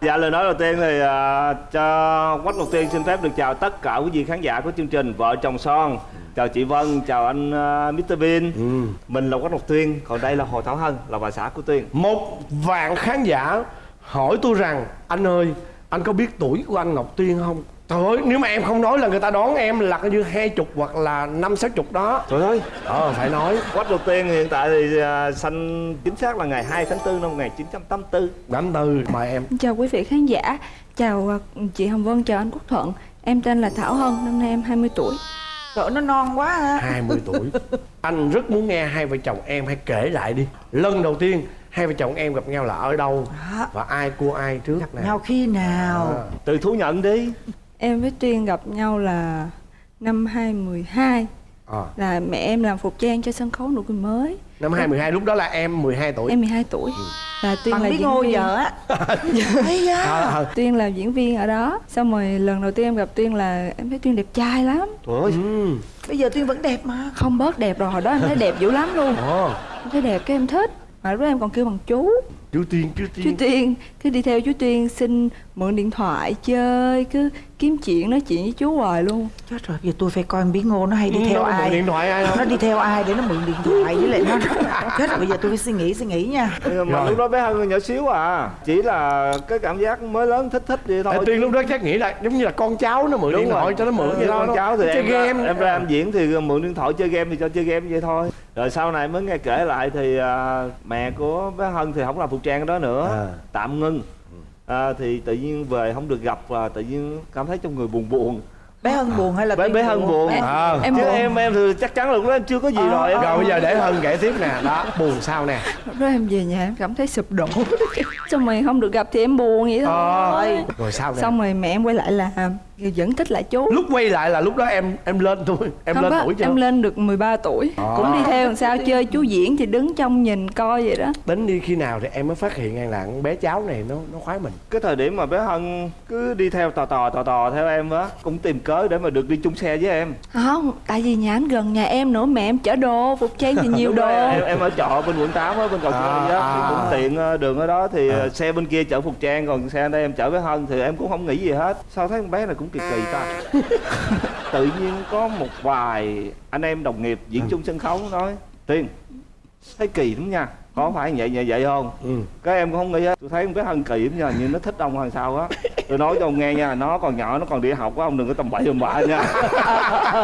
dạ lời nói đầu tiên thì à, cho quách ngọc tiên xin phép được chào tất cả quý vị khán giả của chương trình vợ chồng son chào chị vân chào anh uh, mr bean Ừ. mình là quách ngọc tuyên còn đây là hồ thảo hân là bà xã của tuyên Một vạn khán giả hỏi tôi rằng Anh ơi, anh có biết tuổi của anh Ngọc Tuyên không? Trời ơi, nếu mà em không nói là người ta đoán em là coi như hai chục hoặc là năm sáu chục đó. Trời ơi. Ờ, phải nói. Quách ngọc tuyên hiện tại thì à, sanh chính xác là ngày 2 tháng 4 năm 1984 Đám tư, mời em. Chào quý vị khán giả, chào ờ, chị Hồng Vân, chào anh Quốc Thuận. Em tên là Thảo Hân, năm nay em 20 tuổi. Trời nó non quá ha. 20 tuổi. Anh rất muốn nghe hai vợ chồng em hãy kể lại đi. Lần đầu tiên hai vợ chồng em gặp nhau là ở đâu Đó. Và ai cua ai trước? Nè Nhau khi nào? À. từ thú nhận đi Em với Tuyên gặp nhau là năm 2012 À. Là mẹ em làm phục trang cho sân khấu nụ cười mới. Năm 2012 lúc đó là em 12 tuổi. Em 12 tuổi. Là Tuyên Bằng là biết diễn ngô viên. vợ á. À, á à. Tuyên là diễn viên ở đó. Xong rồi lần đầu tiên em gặp Tuyên là em thấy Tuyên đẹp trai lắm. Trời ơi. Ừ. Bây giờ Tuyên vẫn đẹp mà. Không bớt đẹp rồi, hồi đó em thấy đẹp dữ lắm luôn. Ồ, Em thấy đẹp cái em thích. Mà lúc đó em còn kêu bằng chú. Chú Tiên, chú chú Tiên Tuyên cứ đi theo chú Tuyên xin mượn điện thoại chơi cứ kiếm chuyện nói chuyện với chú hoài luôn. Chết rồi, giờ tôi phải coi biết ngô nó hay đi Ừ, theo nó ai? điện thoại ai không? Nó đi theo ai để nó mượn điện thoại với lại nó Chết rồi, bây giờ tôi phải suy nghĩ, suy nghĩ nha. Mà Rồi. lúc đó bé hân nhỏ xíu à chỉ là cái cảm giác mới lớn thích thích vậy thôi. Ê, Tiên lúc đó chắc nghĩ là giống như là con cháu nó mượn Đúng điện thoại rồi. cho nó mượn vậy Ừ, đó con cháu thì Chơi em ra, game. em ra em diễn thì mượn điện thoại chơi game thì cho chơi game vậy thôi. Rồi sau này mới nghe kể lại thì à, mẹ của bé hân thì không làm phục trang đó nữa. À. tạm ngưng à, thì tự nhiên về không được gặp và tự nhiên cảm thấy trong người buồn buồn. Bé Hân buồn hay là bé bé hân buồn. Em- À. em chứ buồn. em em thì chắc chắn là lúc đó em chưa có gì Ờ, rồi em Rồi bây giờ để Hân kể tiếp nè. Đó, buồn sao nè. Lúc đó em về nhà em cảm thấy sụp đổ. Xong rồi không được gặp thì em buồn vậy thôi. Ờ, Rồi sao nè? Xong rồi mẹ em quay lại làm vẫn thích lại chú. Lúc quay lại là lúc đó em em lên thôi. Em không lên có, tuổi chưa? em lên được 13 tuổi. À. cũng đi theo làm sao chơi chú diễn thì đứng trong nhìn coi vậy đó. Tính đi khi nào thì em mới phát hiện rằng là con bé cháu này nó nó khoái mình. Cái thời điểm mà bé hân cứ đi theo tò tò tò tò theo em á cũng tìm cớ để mà được đi chung xe với em. Không tại vì nhà anh gần nhà em nữa mẹ em chở đồ phục trang thì nhiều đồ. em, em ở trọ bên quận 8 á bên cầu À, Giấy á thì à. cũng tiện ờ, đường ở đó thì ờ, xe bên kia chở phục trang còn xe đây em chở bé hân thì em cũng không nghĩ gì hết. Sao thấy con bé này cũng kỳ kỳ ta. Tự nhiên có một vài anh em đồng nghiệp diễn chung sân khấu nói tiên thấy kỳ lắm nha có phải vậy vậy vậy không? Ừ. các em cũng không nghĩ hết. Tôi thấy con bé hân kỳ lắm nha nhưng nó thích ông hay sao á. Tôi nói cho ông nghe nha nó còn nhỏ nó còn đi học á ông đừng có tầm bậy tầm bạ nha.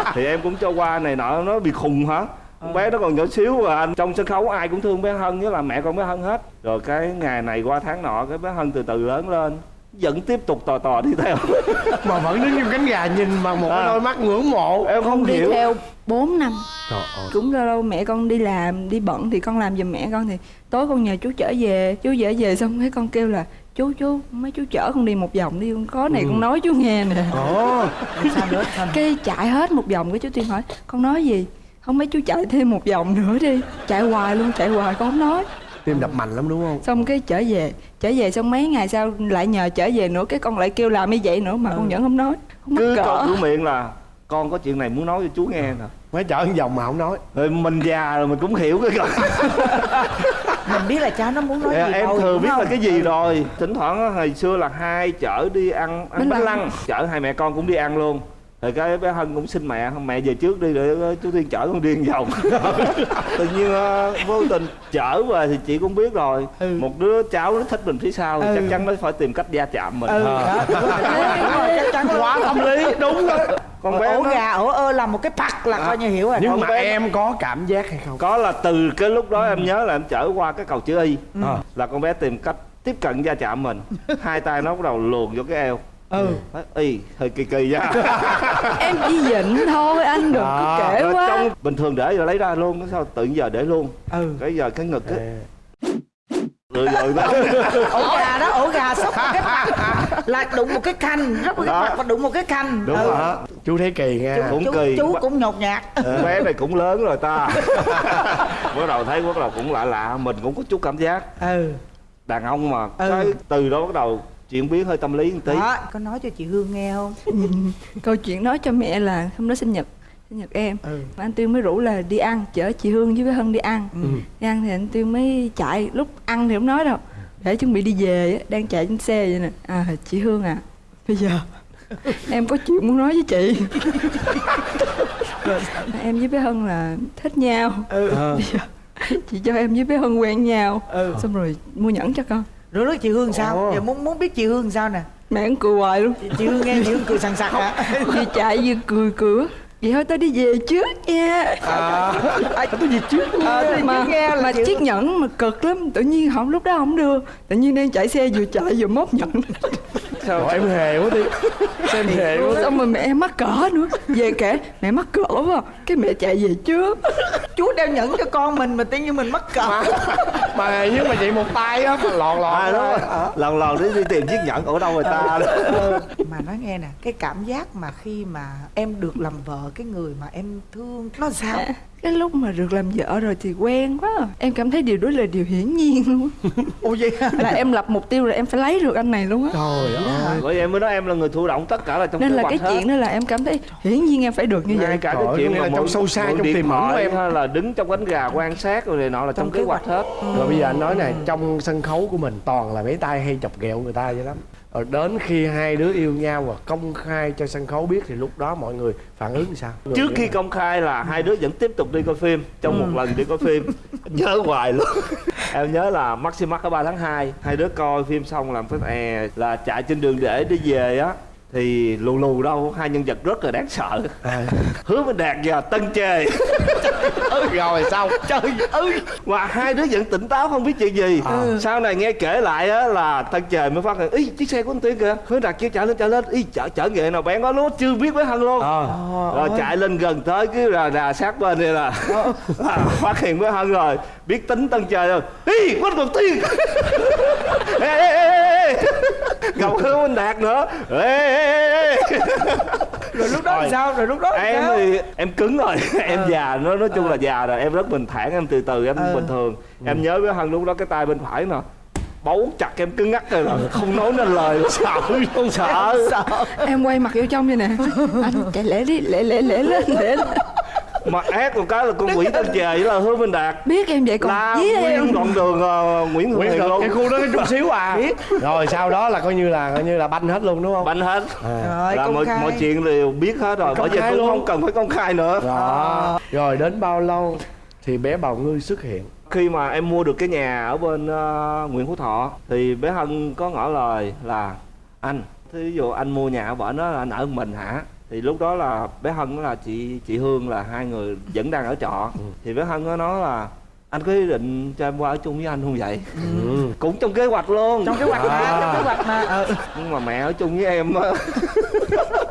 Thì em cũng cho qua này nọ nó bị khùng hả? Con bé nó còn nhỏ xíu à anh trong sân khấu ai cũng thương bé hân với là mẹ con bé hân hết. Rồi cái ngày này qua tháng nọ cái bé hân từ từ lớn lên vẫn tiếp tục tò tò đi theo. Mà vẫn đứng trong cánh gà nhìn bằng một cái À. đôi mắt ngưỡng mộ. Em không đi hiểu. theo 4 năm. Trời ơi. Cũng lâu lâu mẹ con đi làm đi bận thì con làm giùm mẹ con thì tối con nhờ chú chở về. Chú chở về xong cái con kêu là chú chú mấy chú chở con đi một vòng đi con có này Ừ. con nói chú nghe nè. Ồ, cái chạy hết một vòng cái chú tiên hỏi con nói gì? Không mấy chú chạy thêm một vòng nữa đi. Chạy hoài luôn chạy hoài con không nói tim đập mạnh lắm đúng không? Xong cái trở về trở về xong mấy ngày sau lại nhờ trở về nữa cái con lại kêu làm như vậy nữa mà con vẫn không nói không cứ cỡ. câu cửa miệng là con có chuyện này muốn nói cho chú nghe nè. Mới chở một vòng mà không nói. Rồi mình già rồi mình cũng hiểu cái câu. Mình biết là cháu nó muốn nói Dạ, gì em đâu, thừa biết là không? cái gì Ừ. rồi. Thỉnh thoảng á, hồi xưa là hai chở đi ăn ăn Bánh lăng. Chở hai mẹ con cũng đi ăn luôn rồi cái bé hân cũng xin mẹ mẹ về trước đi để chú tiên chở con đi một vòng tự nhiên ờ, vô tình chở về thì chị cũng biết rồi Ừ. một đứa cháu nó thích mình phía sau thì Ừ. chắc chắn nó phải tìm cách va chạm mình Ừ, À. chắc chắn. Quá tâm lý, đúng rồi con bé ổ nó gà ổ ơ là một cái pặt là coi như hiểu rồi Nhưng Con mà bé- em có cảm giác hay không? có là từ cái lúc đó em nhớ là em chở qua cái cầu chữ y Ờ. là con bé tìm cách tiếp cận va chạm mình hai tay nó bắt đầu luồn vô cái eo ừ. Nói, y hơi kỳ kỳ nha. Em chỉ dịnh thôi anh đừng À, có kể quá. trong bình thường để rồi lấy ra luôn sao tự giờ để luôn? Ừ. Cái giờ cái ngực á. Rồi rồi. Đó ổ gà đó ổ gà sốc một cái pặt là đụng một cái khanh rất một cái pặt và đụng một cái khanh đúng Ừ. rồi. Đó, chú thấy kỳ nha Cũng chú, kỳ. chú cũng nhột nhạt. Con bé này cũng lớn rồi ta. Bắt đầu thấy bắt đầu cũng lạ lạ mình cũng có chút cảm giác. Ừ. Đàn ông mà. Ừ. cái từ đó bắt đầu chuyển biến hơi tâm lý một tí. Đó có nói cho chị hương nghe không? Câu chuyện nói cho mẹ là hôm đó sinh nhật sinh nhật em. Ừ. Mà anh Tuyên mới rủ là đi ăn chở chị Hương với bé Hân đi ăn. Ừ. đi ăn thì anh Tuyên mới chạy lúc ăn thì không nói đâu. Để chuẩn bị đi về á, đang chạy trên xe vậy nè. À chị hương à bây giờ em có chuyện muốn nói với chị. Em với bé hân là thích nhau. Ừ. bây giờ chị cho em với bé hân quen nhau. Ừ. xong rồi mua nhẫn cho con rồi nói chị hương sao? Ồ. giờ muốn muốn biết chị hương sao nè. Mẹ cũng cười hoài luôn. Chị, chị hương nghe chị hương cười sằng sặc hả? vừa chạy vừa cười cười vậy thôi tao đi về trước nha. À, tôi gì trước thì mà nghe là mà chị- chiếc nhẫn mà cực lắm. Tự nhiên không lúc đó không đưa. Tự nhiên đang chạy xe vừa chạy vừa móc nhẫn. Trời, em hề quá đi. Xem hề quá xong rồi mẹ em mắc cỡ nữa. Về kể mẹ mắc cỡ quá. Cái mẹ chạy về trước. Chú đeo nhẫn cho con mình mà tự nhiên mình mắc cỡ mà nhưng mà chị một tay á mà lọt lọt à, ra. rồi. lần lần đi đi tìm chiếc nhẫn ở đâu người ta đó mà nói nghe nè cái cảm giác mà khi mà em được làm vợ cái người mà em thương nó sao cái lúc mà được làm vợ rồi thì quen quá à. em cảm thấy điều đó là điều hiển nhiên luôn ủa vậy hả? là em lập mục tiêu là em phải lấy được anh này luôn á trời ơi bởi vậy em mới nói em là người thụ động tất cả là trong nên là cái hết. chuyện đó là em cảm thấy hiển nhiên em phải được như ngay vậy cả Trời cái chuyện là trong mượn- sâu xa, trong tiềm ẩn của em. hay là đứng trong cánh gà quan sát rồi này nọ là trong, Trong kế kế hoạch hoạch. hết rồi bây giờ anh nói này trong sân khấu của mình toàn là mấy tay hay chọc ghẹo người ta vậy lắm. Rồi đến khi hai đứa yêu nhau và công khai cho sân khấu biết thì lúc đó mọi người phản ứng sao? Trước khi công khai là hai đứa vẫn tiếp tục đi coi phim trong một lần đi coi phim. Nhớ hoài luôn. Em nhớ là Maximax ở 3 tháng 2 hai đứa coi phim xong làm cái e là chạy trên đường để đi về á thì lù lù đâu hai nhân vật rất là đáng sợ. À, hứa minh đạt và tân chê. Rồi xong trời ơi. Và hai đứa vẫn tỉnh táo không biết chuyện gì. À. sau này nghe kể lại á là tân trời mới phát hiện ý chiếc xe của anh tuyến kìa. Hứa đạt chưa chạy lên chạy lên. Ý chở chở nghệ nào bé có nó chưa biết với hân luôn. À, rồi chạy lên gần tới cái là đà sát bên đây là, là phát hiện với hân rồi biết tính tân trời rồi ý quách ngọc tiên. Ê, ê, ê, ê, gặp hứa minh đạt nữa. Ê, ê, ê, ê. rồi lúc đó Rồi. sao? Rồi lúc đó em sao? thì em cứng rồi. Em già nó nói chung là già rồi. Em rất bình thản em từ từ em Ừ. bình thường. Em nhớ với hân lúc đó cái tay bên phải nè bấu chặt em cứng ngắc rồi là không nói nên lời sợ luôn sợ. Sợ. Em quay mặt vô trong vậy nè. Anh chạy lẹ đi lẹ lẹ lẹ lên lẹ lên mà ác một cái là con quỷ tân trời với là hứa minh đạt. Biết em vậy còn la dí em. nguyên đoạn đường ờ, nguyễn hữu được luôn. Cái khu đó cái chút xíu à. Biết. rồi sau đó là coi như là coi như là banh hết luôn đúng không? Banh hết. À. rồi là mọi khai. mọi chuyện đều biết hết rồi bởi vậy khai cũng luôn. không cần phải công khai nữa. Đó rồi đến bao lâu thì bé bào ngư xuất hiện? Khi mà em mua được cái nhà ở bên ờ, Nguyễn Phú Thọ thì bé Hân có ngỏ lời là anh thí dụ anh mua nhà ở bển đó là anh ở mình hả thì lúc đó là bé Hân là chị chị Hương là hai người vẫn đang ở trọ thì bé Hân có nói là anh có ý định cho em qua ở chung với anh không vậy ừ. cũng trong kế hoạch luôn trong kế hoạch mà À. trong kế hoạch mà ờ. nhưng mà mẹ ở chung với em á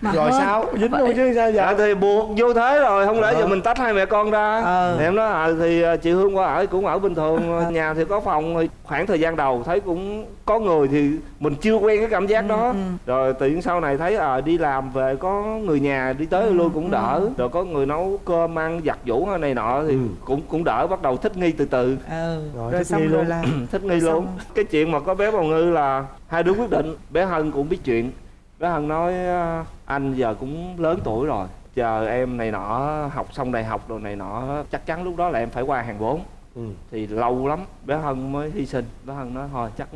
mà rồi hơn. sao? Dính luôn chứ sao dạ vậy thì buộc vô thế rồi không lẽ giờ mình tách hai mẹ con ra? Ờ. thì em nói à, thì à, chị hương qua ở cũng ở bình thường nhà thì có phòng khoảng thời gian đầu thấy cũng có người thì mình chưa quen cái cảm giác đó. rồi tự nhiên sau này thấy à, đi làm về có người nhà đi tới lui cũng đỡ. rồi. Có người nấu cơm ăn giặt giũ này nọ thì Ừ. cũng cũng đỡ bắt đầu thích nghi từ từ. Ờ Rồi, rồi thích xong nghi rồi luôn. là thích nghi luôn. Xong. cái chuyện mà có bé bào ngư là hai đứa quyết định bé hân cũng biết chuyện bé hân nói "À, anh giờ cũng lớn tuổi rồi chờ em này nọ học xong đại học rồi này nọ chắc chắn lúc đó là em phải qua hàng bốn ừ. thì lâu lắm bé hân mới hy sinh. Bé hân nói thôi chắc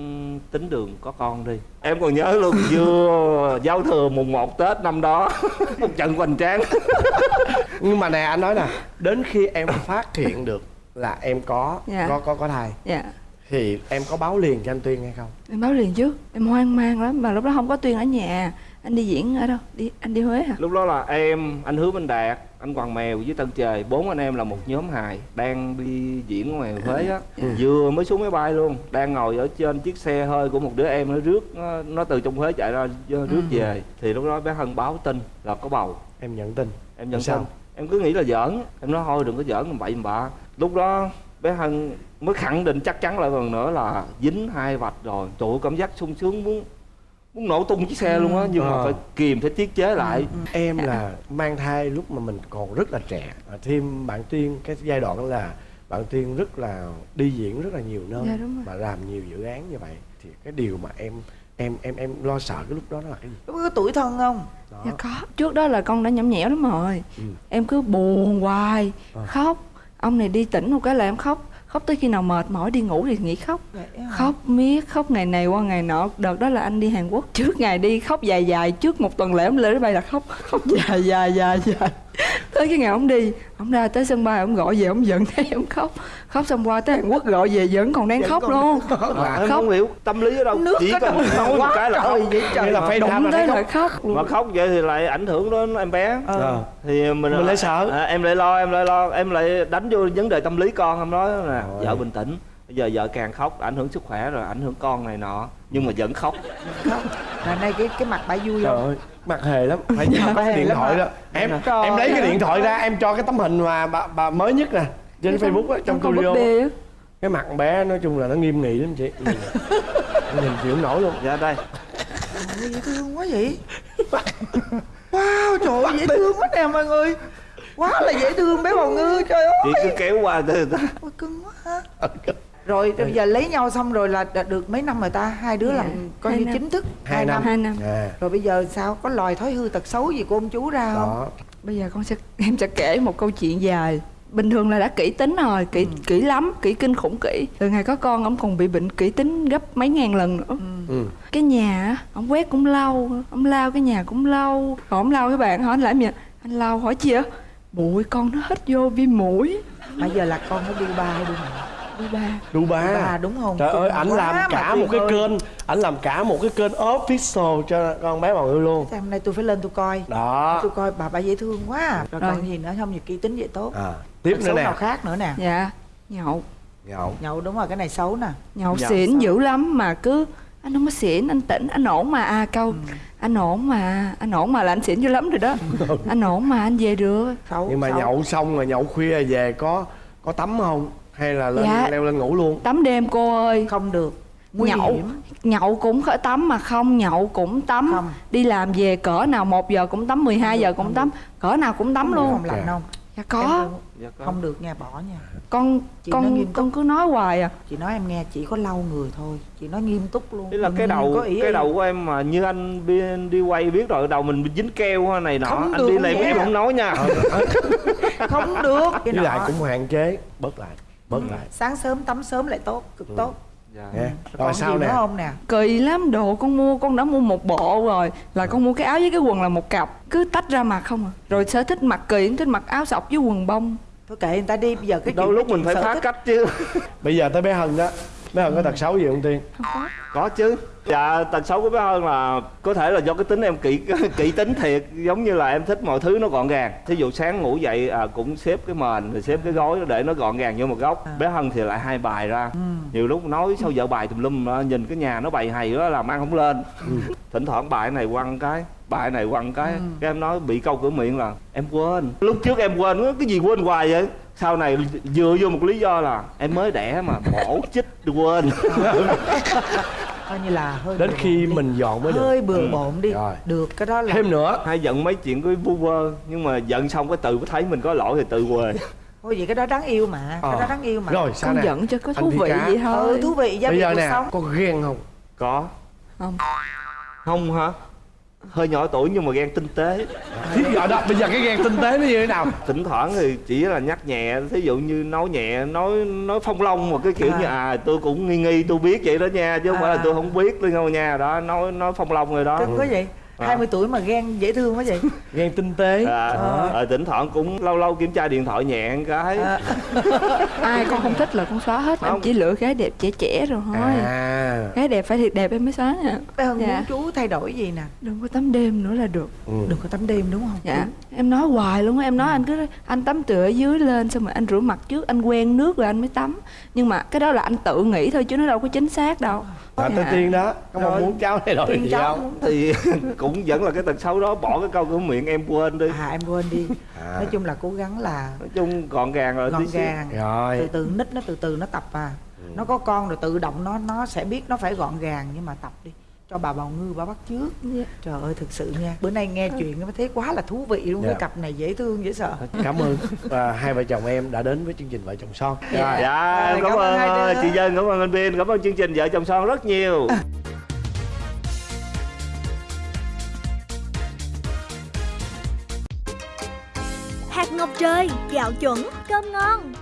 tính đường có con đi. Em còn nhớ luôn vừa giao thừa mùng 1 tết năm đó một trận hoành tráng. Nhưng mà nè anh nói nè đến khi em phát hiện được là em có Dạ. có có có thai dạ thì em có báo liền cho anh tuyên hay không? Em báo liền trước em hoang mang lắm. Mà lúc đó không có tuyên ở nhà. Anh đi diễn ở đâu? Đi anh đi huế hả? Lúc đó là em anh hứa minh đạt anh hoàng mèo với tân trời. Bốn anh em là một nhóm hài đang đi diễn ngoài huế á. Vừa mới xuống máy bay luôn. Đang ngồi ở trên chiếc xe hơi của một đứa em nó rước nó, nó từ trong huế chạy ra rước về. Thì lúc đó bé hân báo tin là có bầu. Em nhận tin. Em nhận Sao? tin. Em cứ nghĩ là giỡn. Em nói thôi đừng có giỡn làm bậy làm bạ. Lúc đó bé hân mới khẳng định chắc chắn lại lần nữa là dính hai vạch rồi. Trời ơi, cảm giác sung sướng muốn muốn nổ tung chiếc xe luôn á nhưng mà Ờ. phải kìm phải tiết chế lại. Em là mang thai lúc mà mình còn rất là trẻ. À, thêm bạn tuyên cái giai đoạn là bạn tuyên rất là đi diễn rất là nhiều nơi Dạ, làm nhiều dự án như vậy. Thì cái điều mà em em em em lo sợ cái lúc đó là cái gì? Lúc có tuổi thân không? Đó. Dạ có. Trước đó là con đã nhõng nhẽo lắm rồi Ừ. em cứ buồn hoài Ờ. khóc ông này đi tỉnh một cái là em khóc. Khóc tới khi nào mệt mỏi đi ngủ thì nghỉ khóc. Khóc miết khóc ngày này qua ngày nọ. Đợt đó là anh đi Hàn Quốc. Trước ngày đi khóc dài dài. Trước một tuần lễ ông lên máy bay là khóc. Khóc dài dài dài dài tới cái ngày ông đi ông ra tới sân bay ông gọi về ông giận thấy ông khóc. Khóc xong qua tới Hàn Quốc gọi về vẫn còn đang khóc luôn. em khóc. Không hiểu tâm lý ở đâu. Nước chỉ có quá cái là khóc. trời vậy trời là phải đụng là tới là khóc khóc. Mà khóc vậy thì lại ảnh hưởng đến em bé. Ờ. thì mình Mình lại sợ. à, em lại lo em lại lo em lại đánh vô vấn đề tâm lý con em nói nè vợ bình tĩnh bây giờ vợ càng khóc ảnh hưởng sức khỏe rồi ảnh hưởng con này nọ. Nhưng mà vẫn khóc. Không là nay cái cái mặt bà vui Trời không? ơi, mặt hề lắm. Phải có cái điện thoại đó. Em Trời em lấy cái điện thoại ra em cho cái tấm hình mà bà, bà mới nhất nè trên Facebook á trong studio. Cái mặt bé nói chung là nó nghiêm nghị lắm chị. Nhìn. Chịu nổi luôn. dạ đây. Ôi, dễ thương quá vậy. Wow trời ơi dễ thương quá nè mọi người. Quá là dễ thương bé bào ngư trời ơi chị cứ kéo qua người ta cưng quá ha rồi bây giờ lấy nhau xong rồi là được mấy năm rồi ta? Hai đứa Dạ, làm coi hai như năm. chính thức. Hai năm. hai năm. À, rồi bây giờ sao? Có lòi thói hư tật xấu gì của ông chú ra không? Đó. bây giờ con sẽ em sẽ kể một câu chuyện dài. Bình thường là đã kỹ tính rồi kỹ kỹ lắm kỹ kinh khủng kỹ. Từ ngày có con ông còn bị bệnh kỹ tính gấp mấy ngàn lần nữa. Ừ. cái nhà á, ông quét cũng lâu ông lao cái nhà cũng lâu. Còn ông lao cái bạn hỏi anh làm gì anh lao hỏi chi ạ bụi con nó hết vô viêm mũi bây giờ là con nó đu ba hay đu mẹ? đi ba Đu đu ba. ba đúng không Trời ơi, ảnh làm cả một cái ơi. kênh, ảnh làm cả một cái kênh official cho con bé Bảo Ngư luôn. Thế hôm nay tôi phải lên tôi coi Đó. tôi coi bà bà dễ thương quá rồi, Rồi. còn gì nữa không gì kỹ tính vậy tốt À, tiếp nữa nè. nào khác nữa nè dạ nhậu Nhậu. nhậu đúng rồi cái này xấu nè nhậu Nhậu xỉn dữ lắm mà cứ anh không có xỉn anh tỉnh anh ổn mà à câu anh ổn mà anh ổn mà là anh xỉn dữ lắm rồi đó anh ổn mà anh về được xấu Nhưng mà xấu. nhậu xong rồi nhậu khuya về có có tắm không? Hay là lên Dạ. leo lên ngủ luôn? tắm đêm cô ơi. Không được. Nguy nhậu hiểm. nhậu cũng khỏi tắm mà không nhậu cũng tắm. Không. đi làm về cỡ nào một giờ cũng tắm 12 giờ cũng tắm. cỡ nào cũng tắm luôn. không lạnh Dạ. không? Dạ Em có không- dạ có. không được nha bỏ nha. Con Chị con con cứ nói hoài à. Chị nói em nghe chỉ có lau người thôi. Chị nói nghiêm túc luôn. Thế là cái đầu có ý cái ý. đầu của em mà như anh đi, đi quay biết rồi đầu mình dính keo này nọ. Không anh được đi làm nha. em không nói nha. Không được. Cái Với lại cũng hạn chế, bớt lại, bớt lại. sáng sớm tắm sớm lại tốt cực tốt Dạ. Nha. rồi còn sao nè? nữa không nè kỳ lắm đồ con mua con đã mua một bộ rồi là con mua cái áo với cái quần là một cặp cứ tách ra mặc không à rồi sở thích mặc kỳ thích mặc áo sọc với quần bông thôi kệ người ta đi bây giờ cái đôi chuyện- lúc cái mình phải phá thích. cách chứ Bây giờ tới bé Hân đó. Bé Hân có tật xấu gì không Tiên? không có. Có chứ. Dạ tật xấu của bé hơn là có thể là do cái tính em kỹ kỹ tính thiệt giống như là em thích mọi thứ nó gọn gàng. Thí dụ sáng ngủ dậy à, cũng xếp cái mền rồi xếp cái gối để nó gọn gàng vô một góc. À. bé hân thì lại hai bài ra. Nhiều lúc nói sao vợ bài tùm lum nhìn cái nhà nó bày hay đó làm ăn không lên. Thỉnh thoảng bài này quăng cái bài này quăng cái. Cái em nói bị câu cửa miệng là em quên. Lúc trước em quên cái gì quên hoài vậy sau này dựa vô một lý do là em mới đẻ mà mổ chích quên coi như là hơi Đến khi đi. mình dọn mới được. hơi bừa bộn đi Rồi. được cái đó là Thêm nữa, hay giận mấy chuyện cái vu vơ nhưng mà giận xong cái tự thấy mình có lỗi thì tự quê thôi vậy cái đó đáng yêu mà Ờ. cái đó đáng yêu mà rồi sao con nè? giận cho có thú vị Cá. vậy thôi ừ thú vị gia giờ cuộc nè, sống có ghen không? có không không hả hơi nhỏ tuổi nhưng mà ghen tinh tế Thí dụ đó, bây giờ cái ghen tinh tế nó như thế nào? thỉnh thoảng thì chỉ là nhắc nhẹ thí dụ như nói nhẹ nói nói phong long một cái kiểu À. như à tôi cũng nghi nghi tôi biết vậy đó nha chứ không phải là À. tôi không biết đâu nha đó nói nói phong long rồi đó quá vậy À. 20 tuổi mà ghen dễ thương quá vậy Ghen tinh tế. à, Ờ. ờ, thỉnh thoảng cũng lâu lâu kiểm tra điện thoại nhẹ cái À, ai con không thích là con xóa hết em Không. chỉ lựa gái đẹp trẻ trẻ rồi thôi À. gái đẹp phải thiệt đẹp em mới xóa nha bé Hân Dạ. muốn chú thay đổi gì nè đừng có tắm đêm nữa là được Ừ. đừng có tắm đêm đúng không dạ em nói hoài luôn á em nói anh cứ anh tắm từ ở dưới lên xong rồi anh rửa mặt trước anh quen nước rồi anh mới tắm nhưng mà cái đó là anh tự nghĩ thôi chứ nó đâu có chính xác đâu Rồi tới Dạ. Tiên đó, có mong muốn cháu thay đổi Tiên gì cháu. Không? muốn- thì cũng vẫn là cái tật xấu đó. Bỏ cái câu cửa miệng em quên đi. À em quên đi. À. nói chung là cố gắng là nói chung gọn gàng rồi gọn gàng. Từ Rồi. từ nít nó từ từ nó tập à. Nó có con rồi tự động nó nó sẽ biết nó phải gọn gàng nhưng mà tập đi cho bà bào ngư bà bắt trước Dạ. trời ơi thực sự nha. Bữa nay nghe chuyện nó thấy quá là thú vị luôn Dạ. cái cặp này dễ thương dễ sợ. Cảm ơn. Và hai vợ chồng em đã đến với chương trình Vợ chồng son. Dạ. dạ Rồi, cảm, cảm ơn ờ, chị dân cảm ơn anh biên cảm ơn chương trình vợ chồng son rất nhiều. Hạt ngọc trời, gạo chuẩn, cơm ngon